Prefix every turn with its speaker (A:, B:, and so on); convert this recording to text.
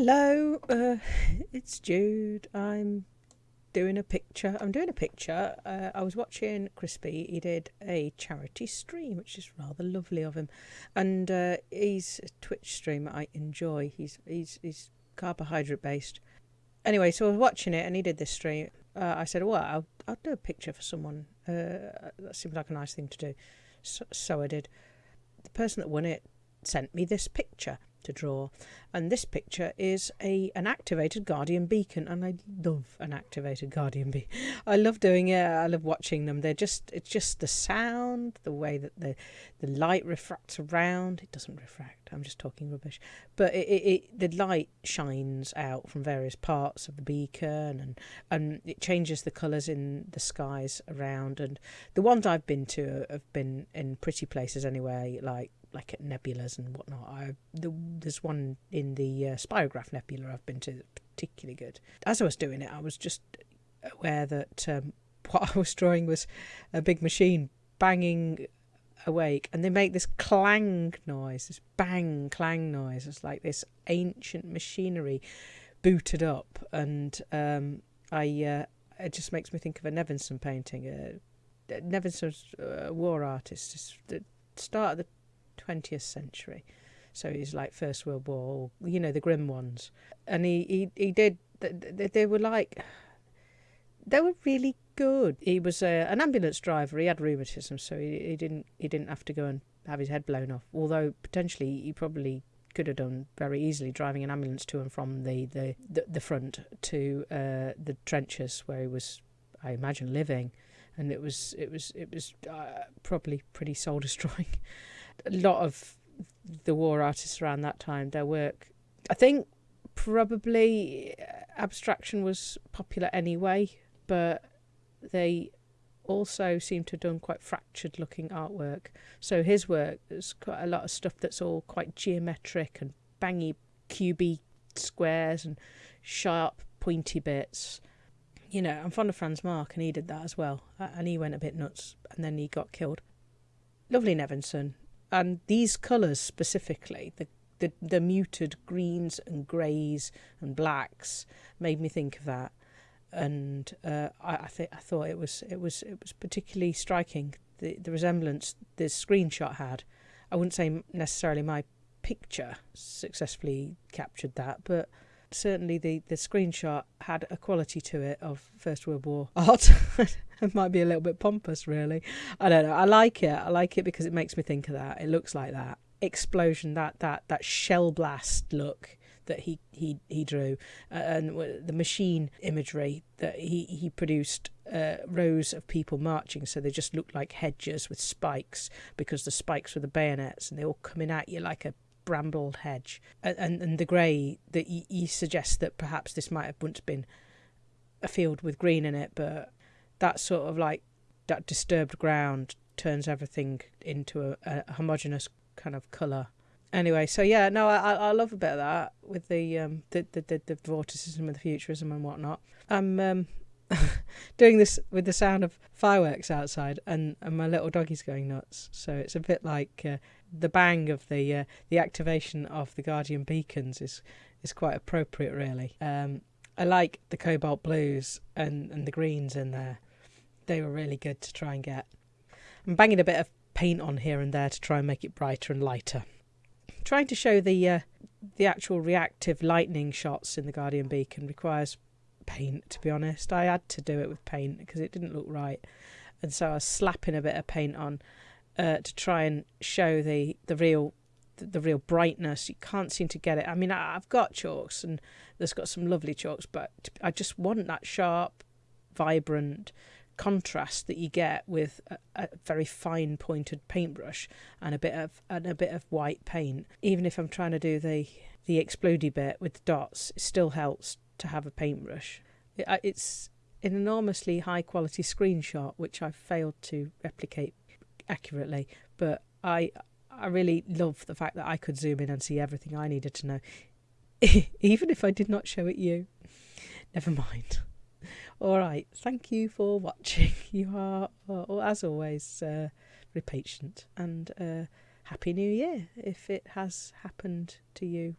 A: Hello, uh, it's Jude. I'm doing a picture. I'm doing a picture. Uh, I was watching Crispy. He did a charity stream, which is rather lovely of him, and uh, he's a Twitch streamer I enjoy. He's he's he's carbohydrate based. Anyway, so I was watching it, and he did this stream. Uh, I said, "Well, I'll I'll do a picture for someone. Uh, that seems like a nice thing to do." So, so I did. The person that won it sent me this picture to draw. And this picture is a an activated guardian beacon, and I love an activated guardian bee. I love doing it. I love watching them. They're just it's just the sound, the way that the the light refracts around. It doesn't refract. I'm just talking rubbish. But it, it, it the light shines out from various parts of the beacon, and and it changes the colours in the skies around. And the ones I've been to have been in pretty places anyway, like like at nebulas and whatnot. I the, there's one in the uh, Spirograph Nebula I've been to particularly good. As I was doing it, I was just aware that um, what I was drawing was a big machine banging awake, and they make this clang noise, this bang clang noise. It's like this ancient machinery booted up, and um, I uh, it just makes me think of a Nevinson painting. Uh, Nevinson's a war artist, the start of the 20th century. So he's like First World War, you know, the grim ones. And he, he, he did, they were like, they were really good. He was a, an ambulance driver. He had rheumatism, so he, he didn't he didn't have to go and have his head blown off. Although potentially he probably could have done very easily driving an ambulance to and from the the, the, the front to uh, the trenches where he was, I imagine, living, and it was it was it was uh, probably pretty soul destroying a lot of the war artists around that time, their work, I think probably uh, abstraction was popular anyway, but they also seem to have done quite fractured looking artwork. So his work, there's quite a lot of stuff that's all quite geometric and bangy, cubey squares and sharp, pointy bits. You know, I'm fond of Franz Marc, and he did that as well. And he went a bit nuts, and then he got killed. Lovely Nevinson, and these colours specifically, the, the the muted greens and greys and blacks, made me think of that, and uh, I I, th- I thought it was it was it was particularly striking the the resemblance this screenshot had. I wouldn't say necessarily my picture successfully captured that, but certainly the, the screenshot had a quality to it of First World War art. it might be a little bit pompous, really. I don't know. I like it. I like it because it makes me think of that. It looks like that explosion, that that that shell blast look that he he he drew, uh, and the machine imagery that he he produced. Uh, rows of people marching, so they just looked like hedges with spikes because the spikes were the bayonets, and they all coming at you like a brambled hedge, and and, the grey that he suggests that perhaps this might have once been a field with green in it, but that sort of like that disturbed ground turns everything into a, a homogeneous kind of colour. Anyway, so yeah, no, I I love a bit of that with the um the the the, the vorticism and the futurism and whatnot. I'm um doing this with the sound of fireworks outside, and, and my little doggy's going nuts. So it's a bit like uh, the bang of the uh, the activation of the Guardian beacons is is quite appropriate, really. Um, I like the cobalt blues and, and the greens in there. They were really good to try and get. I'm banging a bit of paint on here and there to try and make it brighter and lighter. Trying to show the uh, the actual reactive lightning shots in the Guardian beacon requires paint. To be honest, I had to do it with paint because it didn't look right, and so I was slapping a bit of paint on uh, to try and show the the real the real brightness. You can't seem to get it. I mean, I've got chalks and there's got some lovely chalks, but I just want that sharp, vibrant contrast that you get with a, a, very fine pointed paintbrush and a bit of and a bit of white paint. Even if I'm trying to do the the explodey bit with the dots, it still helps to have a paintbrush. It's an enormously high quality screenshot which I've failed to replicate accurately, but I I really love the fact that I could zoom in and see everything I needed to know, even if I did not show it you. Never mind. All right, thank you for watching. You are, uh, as always, uh, very patient, and uh, happy New Year if it has happened to you